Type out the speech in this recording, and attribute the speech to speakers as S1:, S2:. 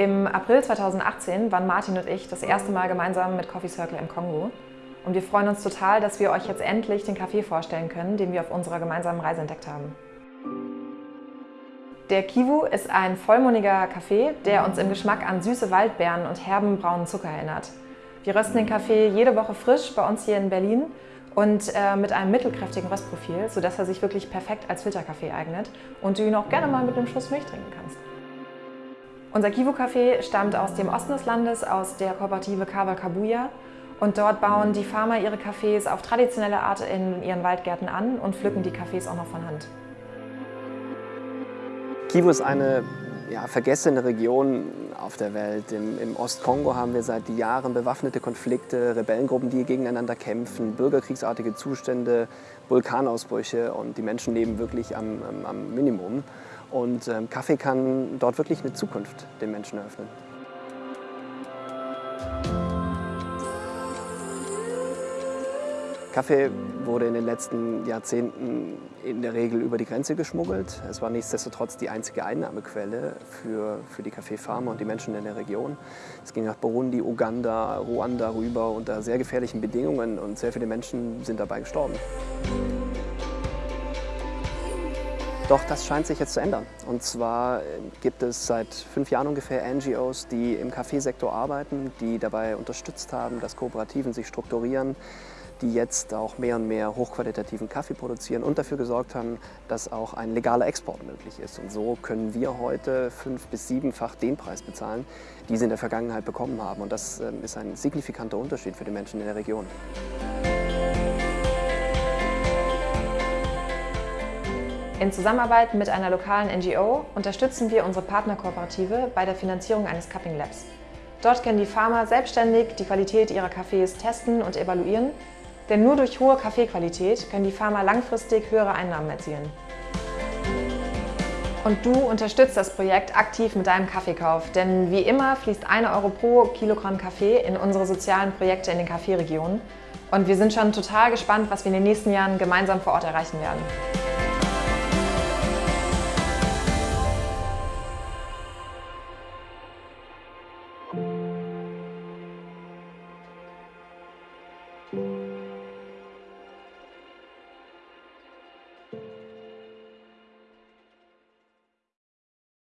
S1: Im April 2018 waren Martin und ich das erste Mal gemeinsam mit Coffee Circle im Kongo. Und wir freuen uns total, dass wir euch jetzt endlich den Kaffee vorstellen können, den wir auf unserer gemeinsamen Reise entdeckt haben. Der Kivu ist ein vollmundiger Kaffee, der uns im Geschmack an süße Waldbeeren und herben braunen Zucker erinnert. Wir rösten den Kaffee jede Woche frisch bei uns hier in Berlin und äh, mit einem mittelkräftigen Röstprofil, sodass er sich wirklich perfekt als Filterkaffee eignet und du ihn auch gerne mal mit einem Schuss Milch trinken kannst. Unser Kivu-Kaffee stammt aus dem Osten des Landes, aus der Kooperative Kawa Kabuya. Und dort bauen die Farmer ihre Kaffees auf traditionelle Art in ihren Waldgärten an und pflücken die Kaffees auch noch von Hand.
S2: Kivu ist eine ja, vergessene Region auf der Welt. Im, Im Ostkongo haben wir seit Jahren bewaffnete Konflikte, Rebellengruppen, die gegeneinander kämpfen, bürgerkriegsartige Zustände, Vulkanausbrüche und die Menschen leben wirklich am, am, am Minimum. Und ähm, Kaffee kann dort wirklich eine Zukunft den Menschen eröffnen. Kaffee wurde in den letzten Jahrzehnten in der Regel über die Grenze geschmuggelt. Es war nichtsdestotrotz die einzige Einnahmequelle für, für die Kaffeefarmer und die Menschen in der Region. Es ging nach Burundi, Uganda, Ruanda rüber unter sehr gefährlichen Bedingungen und sehr viele Menschen sind dabei gestorben. Doch das scheint sich jetzt zu ändern. Und zwar gibt es seit fünf Jahren ungefähr NGOs, die im Kaffeesektor arbeiten, die dabei unterstützt haben, dass Kooperativen sich strukturieren, die jetzt auch mehr und mehr hochqualitativen Kaffee produzieren und dafür gesorgt haben, dass auch ein legaler Export möglich ist. Und so können wir heute fünf- bis siebenfach den Preis bezahlen, die sie in der Vergangenheit bekommen haben. Und das ähm, ist ein signifikanter Unterschied für die Menschen in der Region.
S1: In Zusammenarbeit mit einer lokalen NGO unterstützen wir unsere Partnerkooperative bei der Finanzierung eines Cupping Labs. Dort können die Farmer selbstständig die Qualität ihrer Kaffees testen und evaluieren denn nur durch hohe Kaffeequalität können die Farmer langfristig höhere Einnahmen erzielen. Und du unterstützt das Projekt aktiv mit deinem Kaffeekauf, denn wie immer fließt 1 Euro pro Kilogramm Kaffee in unsere sozialen Projekte in den Kaffeeregionen. Und wir sind schon total gespannt, was wir in den nächsten Jahren gemeinsam vor Ort erreichen werden.
S2: Thank you. thank you